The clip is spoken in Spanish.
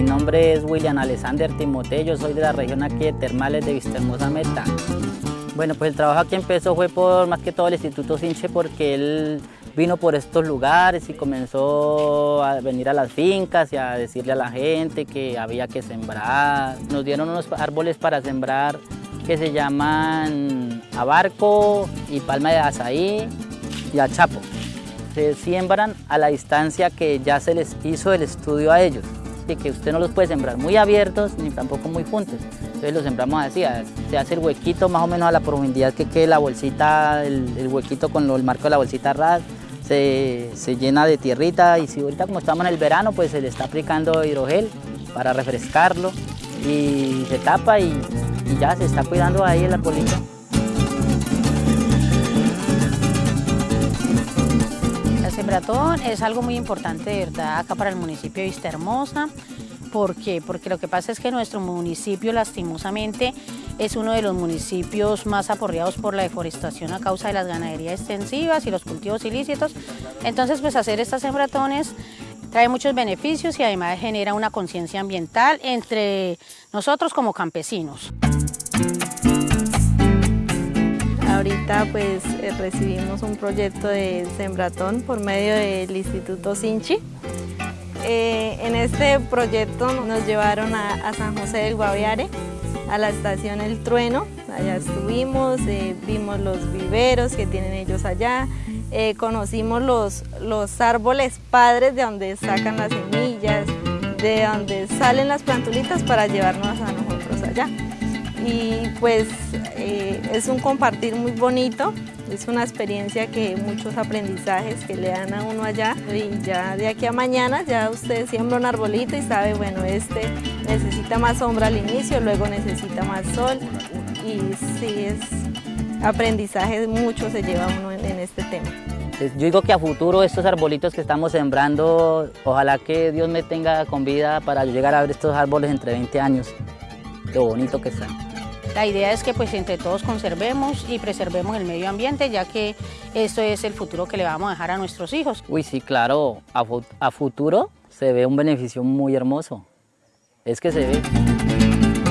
nombre es William Alexander Timoteo, yo soy de la región aquí de Termales de Vistahermosa Meta. Bueno, pues el trabajo aquí empezó fue por más que todo el Instituto Sinche porque él vino por estos lugares y comenzó a venir a las fincas y a decirle a la gente que había que sembrar. Nos dieron unos árboles para sembrar que se llaman abarco y palma de azaí y achapo. Se siembran a la distancia que ya se les hizo el estudio a ellos y que usted no los puede sembrar muy abiertos ni tampoco muy juntos. Entonces los sembramos así, se hace el huequito más o menos a la profundidad que quede la bolsita, el, huequito con el marco de la bolsita ras, se, llena de tierrita y si ahorita como estamos en el verano pues se le está aplicando hidrogel para refrescarlo y se tapa y, y ya se está cuidando ahí el arbolito. Sembratón es algo muy importante de verdad acá para el municipio de Vista Hermosa. ¿Por qué? Porque lo que pasa es que nuestro municipio lastimosamente es uno de los municipios más aporreados por la deforestación a causa de las ganaderías extensivas y los cultivos ilícitos. Entonces pues hacer estas sembratones trae muchos beneficios y además genera una conciencia ambiental entre nosotros como campesinos. Ahorita pues eh, recibimos un proyecto de sembratón por medio del Instituto Sinchi. Eh, en este proyecto nos llevaron a, San José del Guaviare, a la estación El Trueno. Allá estuvimos, eh, vimos los viveros que tienen ellos allá, conocimos los, los árboles padres de donde sacan las semillas, de donde salen las plantulitas para llevarnos a nosotros allá y pues eh, es un compartir muy bonito, es una experiencia que muchos aprendizajes que le dan a uno allá y ya de aquí a mañana ya usted siembra un arbolito y sabe, bueno, este necesita más sombra al inicio, luego necesita más sol y sí es aprendizaje mucho se lleva uno en, este tema. Yo digo que a futuro estos arbolitos que estamos sembrando, ojalá que Dios me tenga con vida para llegar a ver estos árboles entre 20 años, lo bonito que están. La idea es que pues entre todos conservemos y preservemos el medio ambiente, ya que esto es el futuro que le vamos a dejar a nuestros hijos. Uy, sí, claro, a, a futuro se ve un beneficio muy hermoso. Es que se ve.